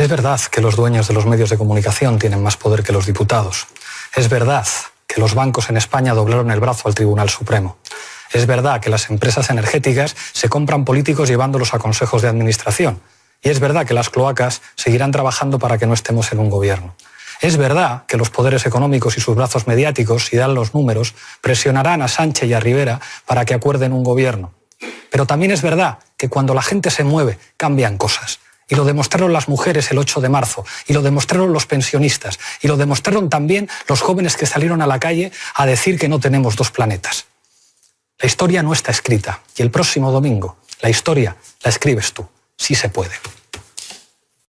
Es verdad que los dueños de los medios de comunicación tienen más poder que los diputados. Es verdad que los bancos en España doblaron el brazo al Tribunal Supremo. Es verdad que las empresas energéticas se compran políticos llevándolos a consejos de administración. Y es verdad que las cloacas seguirán trabajando para que no estemos en un gobierno. Es verdad que los poderes económicos y sus brazos mediáticos, si dan los números, presionarán a Sánchez y a Rivera para que acuerden un gobierno. Pero también es verdad que cuando la gente se mueve, cambian cosas. Y lo demostraron las mujeres el 8 de marzo, y lo demostraron los pensionistas, y lo demostraron también los jóvenes que salieron a la calle a decir que no tenemos dos planetas. La historia no está escrita, y el próximo domingo la historia la escribes tú. Sí se puede.